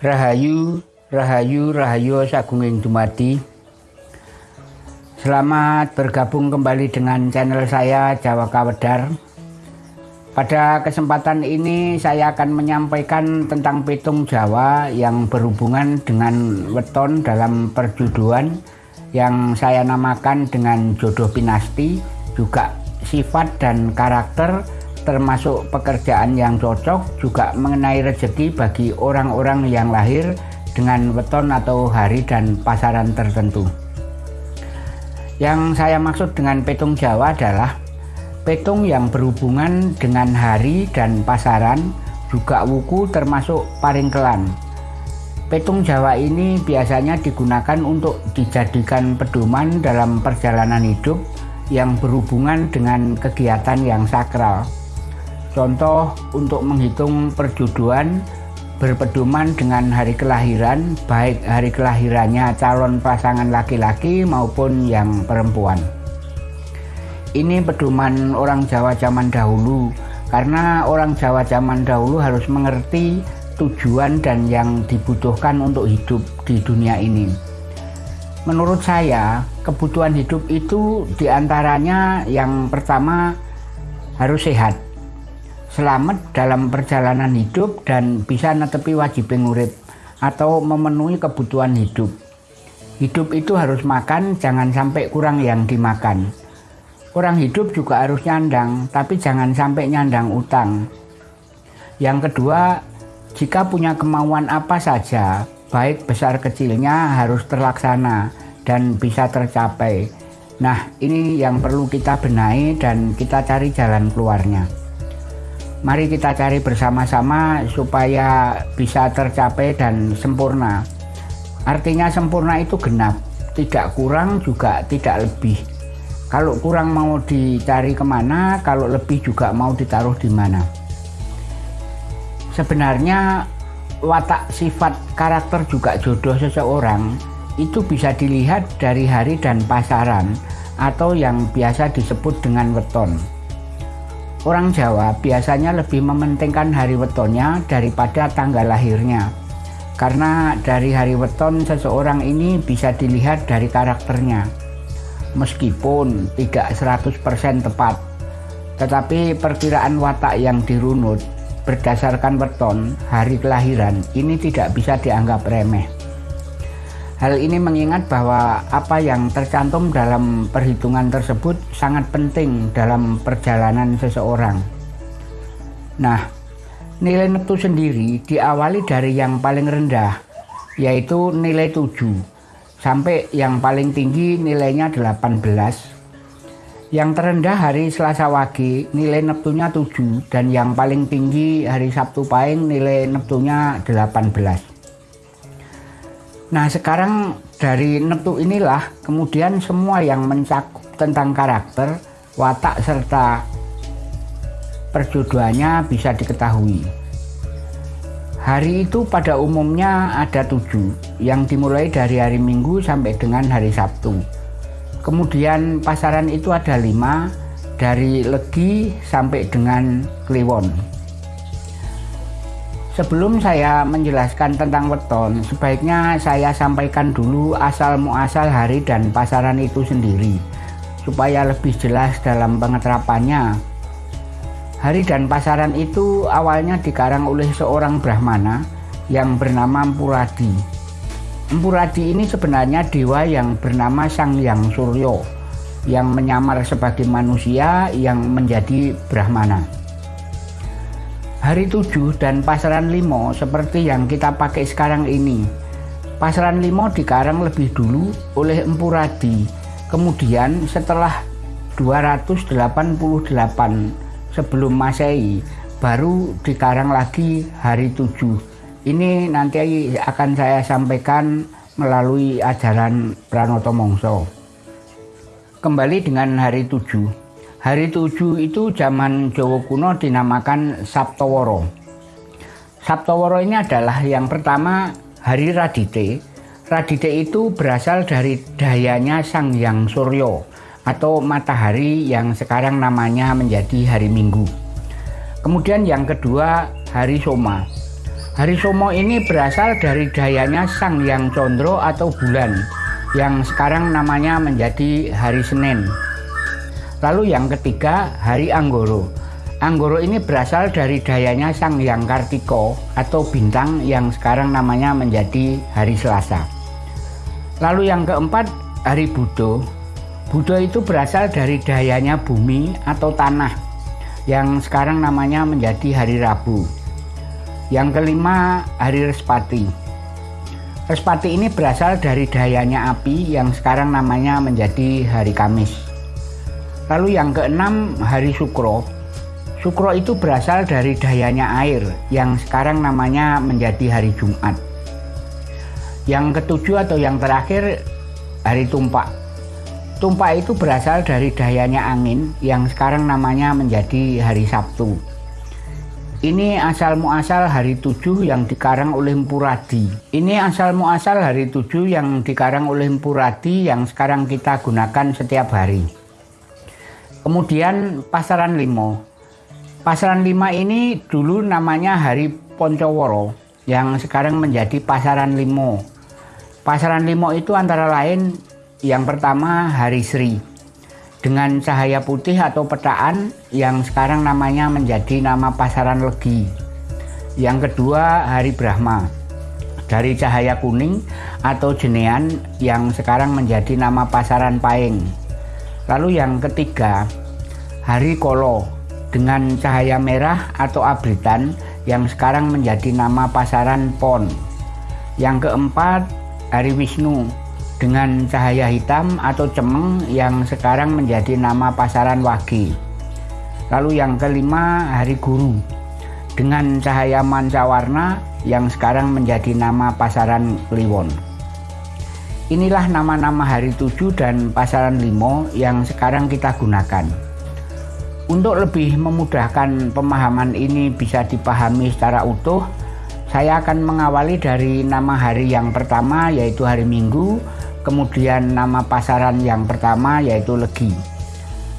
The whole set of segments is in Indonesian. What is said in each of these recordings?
Rahayu, Rahayu, Rahayu Sagunging Dumadi. Selamat bergabung kembali dengan channel saya Jawa Kawedar. Pada kesempatan ini saya akan menyampaikan tentang petung Jawa yang berhubungan dengan weton dalam perjuduan yang saya namakan dengan jodoh pinasti, juga sifat dan karakter termasuk pekerjaan yang cocok juga mengenai rezeki bagi orang-orang yang lahir dengan weton atau hari dan pasaran tertentu. Yang saya maksud dengan petung Jawa adalah petung yang berhubungan dengan hari dan pasaran juga wuku termasuk paringkelan. Petung Jawa ini biasanya digunakan untuk dijadikan pedoman dalam perjalanan hidup yang berhubungan dengan kegiatan yang sakral. Contoh untuk menghitung perjodohan berpedoman dengan hari kelahiran, baik hari kelahirannya calon pasangan laki-laki maupun yang perempuan. Ini pedoman orang Jawa zaman dahulu, karena orang Jawa zaman dahulu harus mengerti tujuan dan yang dibutuhkan untuk hidup di dunia ini. Menurut saya, kebutuhan hidup itu di antaranya yang pertama harus sehat selamat dalam perjalanan hidup dan bisa netepi wajib ngurip atau memenuhi kebutuhan hidup. Hidup itu harus makan, jangan sampai kurang yang dimakan. Orang hidup juga harus nyandang, tapi jangan sampai nyandang utang. Yang kedua, jika punya kemauan apa saja, baik besar kecilnya harus terlaksana dan bisa tercapai. Nah, ini yang perlu kita benahi dan kita cari jalan keluarnya. Mari kita cari bersama-sama supaya bisa tercapai dan sempurna. Artinya sempurna itu genap, tidak kurang juga tidak lebih. Kalau kurang mau dicari ke mana, kalau lebih juga mau ditaruh di mana. Sebenarnya watak sifat karakter juga jodoh seseorang itu bisa dilihat dari hari dan pasaran atau yang biasa disebut dengan weton. Orang Jawa biasanya lebih mementingkan hari wetonnya daripada tanggal lahirnya. Karena dari hari weton seseorang ini bisa dilihat dari karakternya. Meskipun tidak 100% tepat, tetapi perkiraan watak yang dirunut berdasarkan weton hari kelahiran ini tidak bisa dianggap remeh. Hal ini mengingat bahwa apa yang tercantum dalam perhitungan tersebut sangat penting dalam perjalanan seseorang. Nah, nilai neptu sendiri diawali dari yang paling rendah, yaitu nilai 7, sampai yang paling tinggi nilainya 18. Yang terendah hari Selasa Wage nilai neptunya 7 dan yang paling tinggi hari Sabtu Pahing nilai neptunya 18. Nah sekarang dari neptu inilah kemudian semua yang mencakup tentang karakter, watak serta perjodohannya bisa diketahui. Hari itu pada umumnya ada tujuh, yang dimulai dari hari Minggu sampai dengan hari Sabtu. Kemudian pasaran itu ada lima, dari Legi sampai dengan Kliwon. Sebelum saya menjelaskan tentang weton, sebaiknya saya sampaikan dulu asal muasal hari dan pasaran itu sendiri, supaya lebih jelas dalam pengeterapannya. Hari dan pasaran itu awalnya dikarang oleh seorang Brahmana yang bernama Empuradi. Empuradi ini sebenarnya dewa yang bernama Sang Yang Suryo, yang menyamar sebagai manusia yang menjadi Brahmana. Hari 7 dan pasaran limo seperti yang kita pakai sekarang ini. Pasaran limo dikarang lebih dulu oleh Empu Radi. Kemudian setelah 288 sebelum Masehi baru dikarang lagi hari 7. Ini nanti akan saya sampaikan melalui ajaran Pranoto Mongso. Kembali dengan hari 7. Hari tujuh itu zaman Jawa kuno dinamakan Sabtoworo. Sabtoworo ini adalah yang pertama hari Radite. Radite itu berasal dari dayanya Sang Yang Suryo atau matahari yang sekarang namanya menjadi hari Minggu. Kemudian yang kedua hari Soma. Hari Somo ini berasal dari dayanya Sang Yang Condro atau bulan yang sekarang namanya menjadi hari Senin. Lalu yang ketiga, hari Anggoro. Anggoro ini berasal dari dayanya Sang Yang Kartiko atau bintang yang sekarang namanya menjadi hari Selasa. Lalu yang keempat, hari Budo. Budo itu berasal dari dayanya bumi atau tanah yang sekarang namanya menjadi hari Rabu. Yang kelima, hari Respati. Respati ini berasal dari dayanya api yang sekarang namanya menjadi hari Kamis. Lalu yang keenam, hari Sukro. Sukro itu berasal dari dayanya air yang sekarang namanya menjadi hari Jumat. Yang ketujuh atau yang terakhir, hari Tumpak. Tumpak itu berasal dari dayanya angin yang sekarang namanya menjadi hari Sabtu. Ini asal muasal hari tujuh yang dikarang oleh Empuradi. Ini asal muasal hari tujuh yang dikarang oleh Empuradi yang sekarang kita gunakan setiap hari. Kemudian pasaran limo. Pasaran lima ini dulu namanya hari Poncoworo yang sekarang menjadi pasaran limo. Pasaran limo itu antara lain yang pertama hari Sri dengan cahaya putih atau petaan yang sekarang namanya menjadi nama pasaran legi. Yang kedua hari Brahma dari cahaya kuning atau jenean yang sekarang menjadi nama pasaran paing. Lalu yang ketiga hari Kolo dengan cahaya merah atau abritan yang sekarang menjadi nama pasaran pon. Yang keempat hari Wisnu dengan cahaya hitam atau cemeng yang sekarang menjadi nama pasaran wagi. Lalu yang kelima hari guru dengan cahaya mancawarna yang sekarang menjadi nama pasaran kliwon. Inilah nama-nama hari tujuh dan pasaran limo yang sekarang kita gunakan. Untuk lebih memudahkan pemahaman ini bisa dipahami secara utuh, saya akan mengawali dari nama hari yang pertama yaitu hari Minggu, kemudian nama pasaran yang pertama yaitu Legi.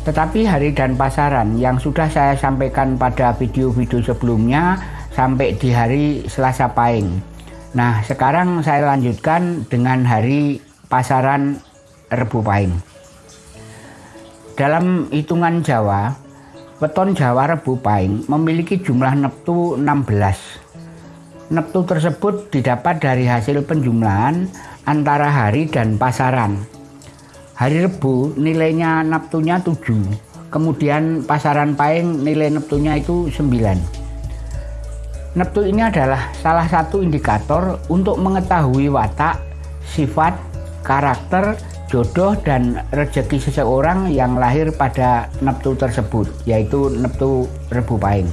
Tetapi hari dan pasaran yang sudah saya sampaikan pada video-video sebelumnya sampai di hari Selasa Pahing. Nah, sekarang saya lanjutkan dengan hari pasaran Rebu Pahing. Dalam hitungan Jawa, weton Jawa Rebu Pahing memiliki jumlah neptu 16. Neptu tersebut didapat dari hasil penjumlahan antara hari dan pasaran. Hari Rebu nilainya neptunya 7, kemudian pasaran Paing nilai neptunya itu 9. Neptu ini adalah salah satu indikator untuk mengetahui watak, sifat, karakter, jodoh dan rezeki seseorang yang lahir pada neptu tersebut, yaitu neptu Rebu Paing.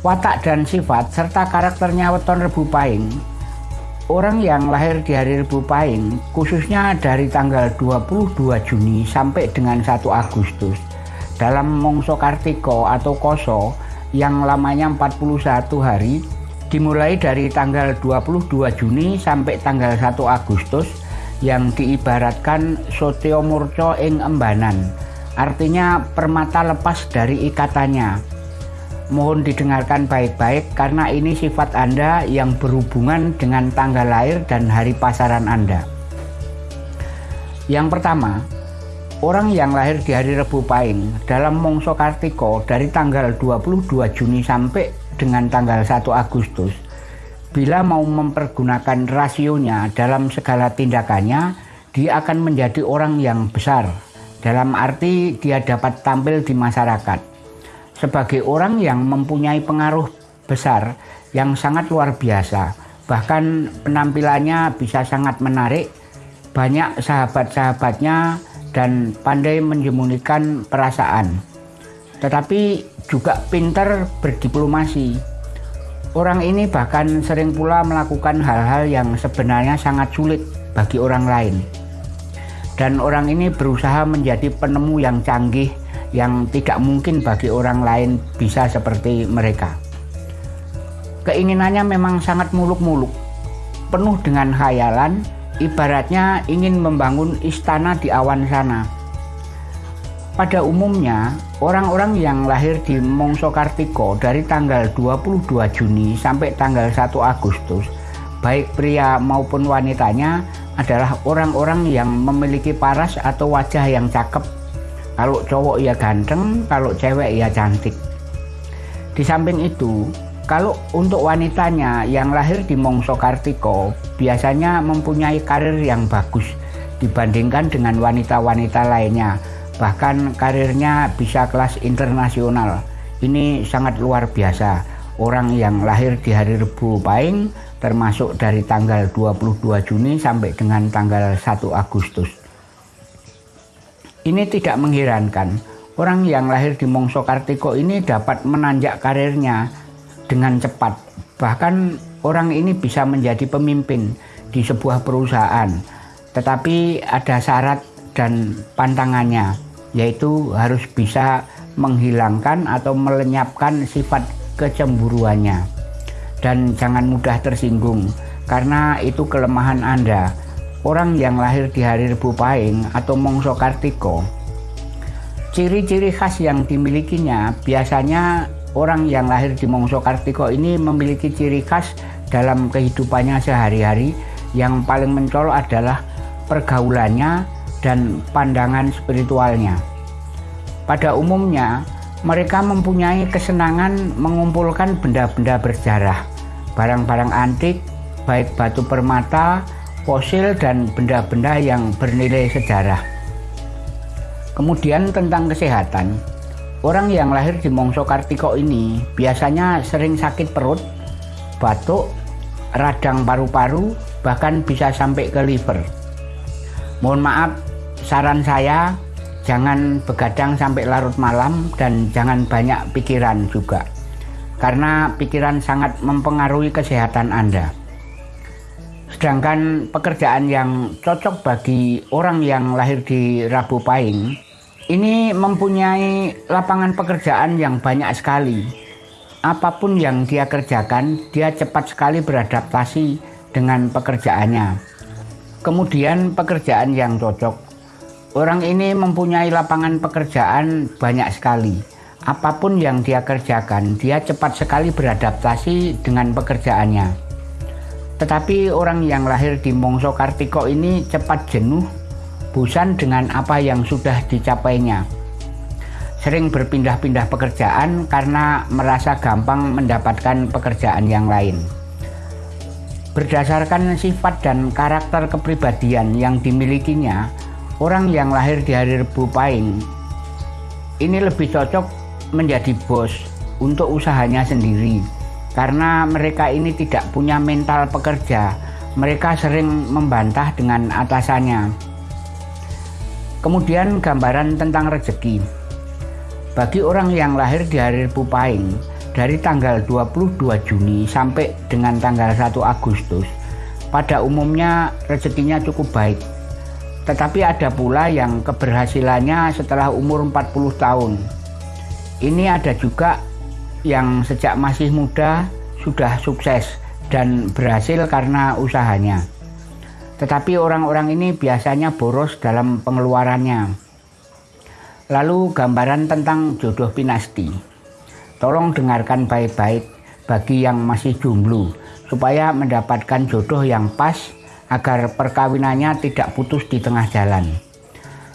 Watak dan sifat serta karakternya weton Rebu Paing Orang yang lahir di hari Rebu Pahing, khususnya dari tanggal 22 Juni sampai dengan 1 Agustus, dalam Mongso Kartiko atau Koso yang lamanya 41 hari, dimulai dari tanggal 22 Juni sampai tanggal 1 Agustus yang diibaratkan Sotio Murco ing Embanan, artinya permata lepas dari ikatannya, Mohon didengarkan baik-baik karena ini sifat Anda yang berhubungan dengan tanggal lahir dan hari pasaran Anda. Yang pertama, orang yang lahir di hari Rebu Pahing dalam Mongso Kartiko dari tanggal 22 Juni sampai dengan tanggal 1 Agustus, bila mau mempergunakan rasionya dalam segala tindakannya, dia akan menjadi orang yang besar. Dalam arti dia dapat tampil di masyarakat sebagai orang yang mempunyai pengaruh besar yang sangat luar biasa. Bahkan penampilannya bisa sangat menarik, banyak sahabat-sahabatnya dan pandai menyembunyikan perasaan. Tetapi juga pintar berdiplomasi. Orang ini bahkan sering pula melakukan hal-hal yang sebenarnya sangat sulit bagi orang lain. Dan orang ini berusaha menjadi penemu yang canggih yang tidak mungkin bagi orang lain bisa seperti mereka. Keinginannya memang sangat muluk-muluk, penuh dengan khayalan, ibaratnya ingin membangun istana di awan sana. Pada umumnya, orang-orang yang lahir di Mongso Kartiko dari tanggal 22 Juni sampai tanggal 1 Agustus, baik pria maupun wanitanya adalah orang-orang yang memiliki paras atau wajah yang cakep. Kalau cowok ya ganteng, kalau cewek ya cantik. Di samping itu, kalau untuk wanitanya yang lahir di Mongso Kartiko biasanya mempunyai karir yang bagus dibandingkan dengan wanita-wanita lainnya. Bahkan karirnya bisa kelas internasional. Ini sangat luar biasa. Orang yang lahir di hari Rebu Pahing termasuk dari tanggal 22 Juni sampai dengan tanggal 1 Agustus. Ini tidak mengherankan orang yang lahir di Mongso Kartiko ini dapat menanjak karirnya dengan cepat. Bahkan orang ini bisa menjadi pemimpin di sebuah perusahaan. Tetapi ada syarat dan pantangannya yaitu harus bisa menghilangkan atau melenyapkan sifat kecemburuannya. Dan jangan mudah tersinggung karena itu kelemahan Anda. Orang yang lahir di hari Rebu Pahing atau Mongso Kartiko ciri-ciri khas yang dimilikinya biasanya orang yang lahir di Mongso Kartiko ini memiliki ciri khas dalam kehidupannya sehari-hari yang paling mencolok adalah pergaulannya dan pandangan spiritualnya. Pada umumnya, mereka mempunyai kesenangan mengumpulkan benda-benda bersejarah, barang-barang antik, baik batu permata, fosil, dan benda-benda yang bernilai sejarah. Kemudian tentang kesehatan, orang yang lahir di Mongso Kartiko ini biasanya sering sakit perut, batuk, radang paru-paru, bahkan bisa sampai ke liver. Mohon maaf, saran saya jangan begadang sampai larut malam dan jangan banyak pikiran juga karena pikiran sangat mempengaruhi kesehatan Anda sedangkan pekerjaan yang cocok bagi orang yang lahir di Rabu Pahing ini mempunyai lapangan pekerjaan yang banyak sekali apa pun yang dia kerjakan dia cepat sekali beradaptasi dengan pekerjaannya kemudian pekerjaan yang cocok Orang ini mempunyai lapangan pekerjaan banyak sekali. Apa pun yang dia kerjakan, dia cepat sekali beradaptasi dengan pekerjaannya. Tetapi orang yang lahir di Mongso Kartiko ini cepat jenuh, bosan dengan apa yang sudah dicapainya. Sering berpindah-pindah pekerjaan karena merasa gampang mendapatkan pekerjaan yang lain. Berdasarkan sifat dan karakter kepribadian yang dimilikinya, orang yang lahir di hari Rebu Pahing ini lebih cocok menjadi bos untuk usahanya sendiri karena mereka ini tidak punya mental pekerja mereka sering membantah dengan atasannya kemudian gambaran tentang rezeki bagi orang yang lahir di hari Rebu Pahing dari tanggal 22 Juni sampai dengan tanggal 1 Agustus pada umumnya rezekinya cukup baik tetapi ada pula yang keberhasilannya setelah umur 40 tahun. Ini ada juga yang sejak masih muda sudah sukses dan berhasil karena usahanya. Tetapi orang-orang ini biasanya boros dalam pengeluarannya. Lalu gambaran tentang jodoh pinasti. Tolong dengarkan baik-baik bagi yang masih jomblo supaya mendapatkan jodoh yang pas agar perkawinannya tidak putus di tengah jalan.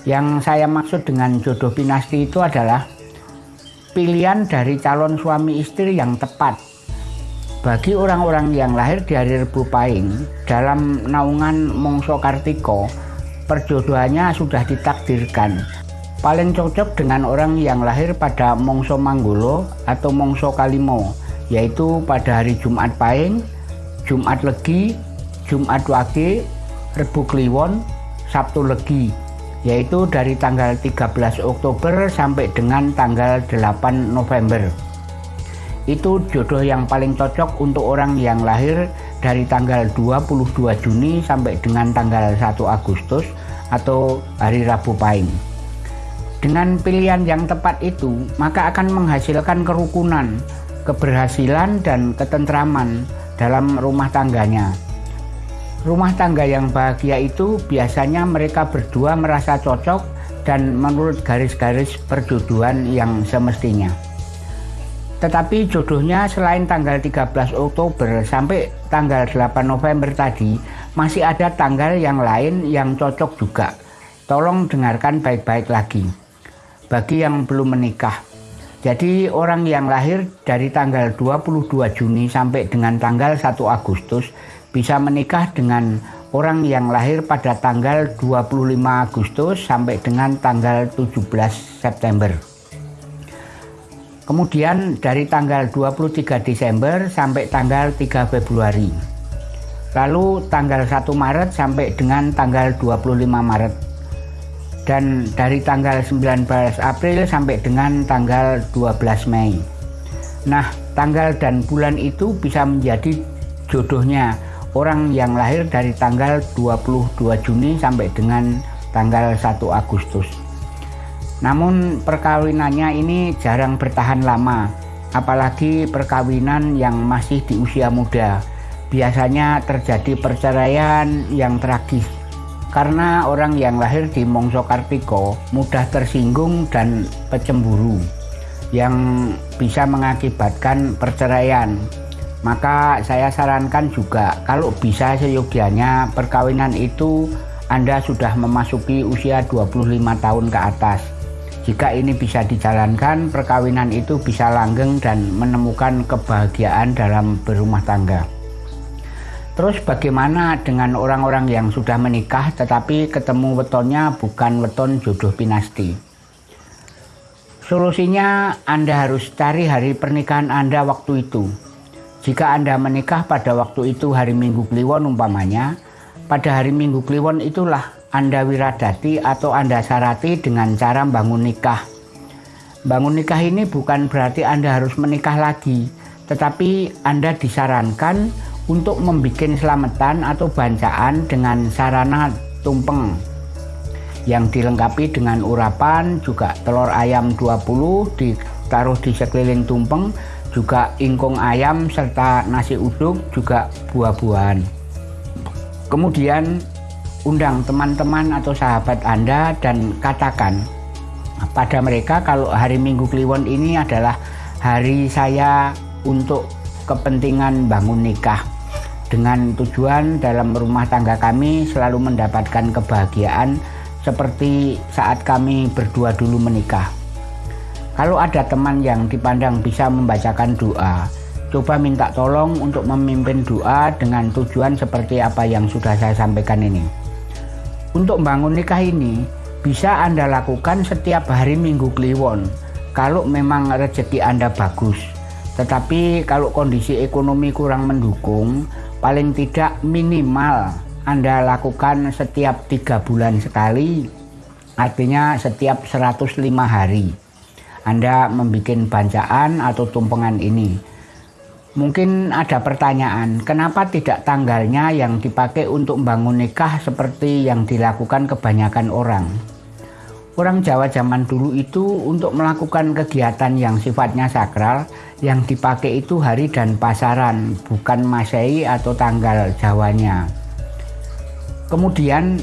Yang saya maksud dengan jodoh pinasti itu adalah pilihan dari calon suami istri yang tepat. Bagi orang-orang yang lahir di hari Rebu Pahing, dalam naungan Mongso Kartiko, perjodohannya sudah ditakdirkan. Paling cocok dengan orang yang lahir pada Mongso Manggolo atau Mongso Kalimo, yaitu pada hari Jumat Pahing, Jumat Legi, Jumat Wage, Rebu Kliwon, Sabtu Legi, yaitu dari tanggal 13 Oktober sampai dengan tanggal 8 November. Itu jodoh yang paling cocok untuk orang yang lahir dari tanggal 22 Juni sampai dengan tanggal 1 Agustus atau hari Rabu Pahing. Dengan pilihan yang tepat itu, maka akan menghasilkan kerukunan, keberhasilan, dan ketentraman dalam rumah tangganya. Rumah tangga yang bahagia itu biasanya mereka berdua merasa cocok dan menurut garis-garis perjodohan yang semestinya. Tetapi jodohnya selain tanggal 13 Oktober sampai tanggal 8 November tadi, masih ada tanggal yang lain yang cocok juga. Tolong dengarkan baik-baik lagi. Bagi yang belum menikah. Jadi orang yang lahir dari tanggal 22 Juni sampai dengan tanggal 1 Agustus bisa menikah dengan orang yang lahir pada tanggal 25 Agustus sampai dengan tanggal 17 September. Kemudian dari tanggal 23 Desember sampai tanggal 3 Februari. Lalu tanggal 1 Maret sampai dengan tanggal 25 Maret. Dan dari tanggal 19 April sampai dengan tanggal 12 Mei. Nah, tanggal dan bulan itu bisa menjadi jodohnya orang yang lahir dari tanggal 22 Juni sampai dengan tanggal 1 Agustus. Namun perkawinannya ini jarang bertahan lama, apalagi perkawinan yang masih di usia muda. Biasanya terjadi perceraian yang tragis karena orang yang lahir di Mongso Kartiko mudah tersinggung dan pecemburu yang bisa mengakibatkan perceraian. Maka saya sarankan juga kalau bisa seyogianya perkawinan itu Anda sudah memasuki usia 25 tahun ke atas jika ini bisa dijalankan, perkawinan itu bisa langgeng dan menemukan kebahagiaan dalam berumah tangga. Terus bagaimana dengan orang-orang yang sudah menikah tetapi ketemu wetonnya bukan weton jodoh pinasti? Solusinya Anda harus cari hari pernikahan Anda waktu itu. Jika Anda menikah pada waktu itu hari Minggu Kliwon umpamanya, pada hari Minggu Kliwon itulah anda wiradati atau Anda syarati dengan cara bangun nikah. Bangun nikah ini bukan berarti Anda harus menikah lagi, tetapi Anda disarankan untuk membuat selamatan atau bancaan dengan sarana tumpeng yang dilengkapi dengan urapan juga telur ayam 20 ditaruh di sekeliling tumpeng juga ingkung ayam serta nasi uduk juga buah-buahan kemudian undang teman-teman atau sahabat Anda dan katakan pada mereka kalau hari Minggu Kliwon ini adalah hari saya untuk kepentingan bangun nikah dengan tujuan dalam rumah tangga kami selalu mendapatkan kebahagiaan seperti saat kami berdua dulu menikah. Kalau ada teman yang dipandang bisa membacakan doa, coba minta tolong untuk memimpin doa dengan tujuan seperti apa yang sudah saya sampaikan ini. Untuk bangun nikah ini bisa Anda lakukan setiap hari Minggu Kliwon kalau memang rezeki Anda bagus. Tetapi kalau kondisi ekonomi kurang mendukung, paling tidak minimal Anda lakukan setiap tiga bulan sekali, artinya setiap 105 hari. Anda membuat bancaan atau tumpengan ini Mungkin ada pertanyaan, kenapa tidak tanggalnya yang dipakai untuk membangun nikah seperti yang dilakukan kebanyakan orang? Orang Jawa zaman dulu itu untuk melakukan kegiatan yang sifatnya sakral, yang dipakai itu hari dan pasaran, bukan masehi atau tanggal Jawanya. Kemudian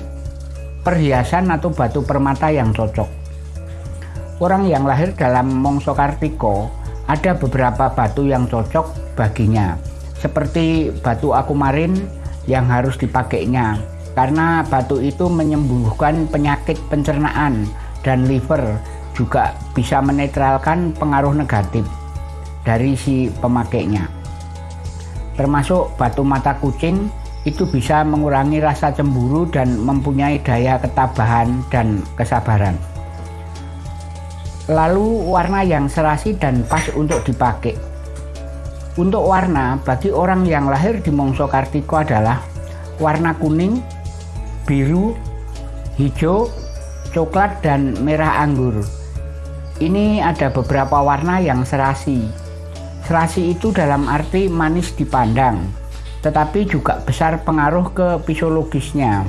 perhiasan atau batu permata yang cocok. Orang yang lahir dalam Mongso Kartiko ada beberapa batu yang cocok baginya. Seperti batu akumarin yang harus dipakainya. Karena batu itu menyembuhkan penyakit pencernaan dan liver juga bisa menetralkan pengaruh negatif dari si pemakainya. Termasuk batu mata kucing itu bisa mengurangi rasa cemburu dan mempunyai daya ketabahan dan kesabaran lalu warna yang serasi dan pas untuk dipakai. Untuk warna bagi orang yang lahir di Mongso Kartiko adalah warna kuning biru hijau coklat dan merah anggur. Ini ada beberapa warna yang serasi. Serasi itu dalam arti manis dipandang tetapi juga besar pengaruh ke fisiologisnya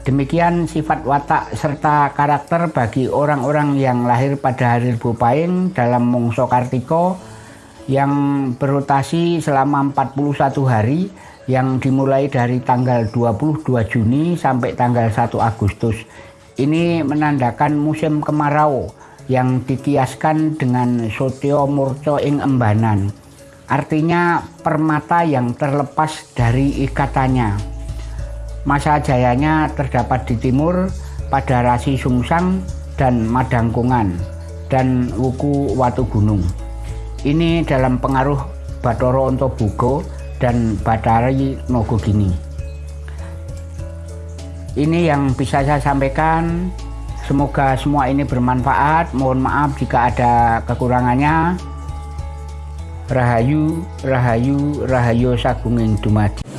Demikian sifat watak serta karakter bagi orang-orang yang lahir pada hari Rebu Pahing dalam Mongso Kartiko yang berotasi selama 41 hari yang dimulai dari tanggal 22 Juni sampai tanggal 1 Agustus. Ini menandakan musim kemarau yang dikiaskan dengan sotio murco ing embanan. Artinya permata yang terlepas dari ikatannya. Masa jayanya terdapat di timur pada rasi Sungsang dan Madangkungan dan Wuku Watu Gunung. Ini dalam pengaruh Batoro Ontobugo dan Batari Nogogini. Ini yang bisa saya sampaikan. Semoga semua ini bermanfaat. Mohon maaf jika ada kekurangannya. Rahayu, Rahayu, Rahayu Sagunging Dumadi.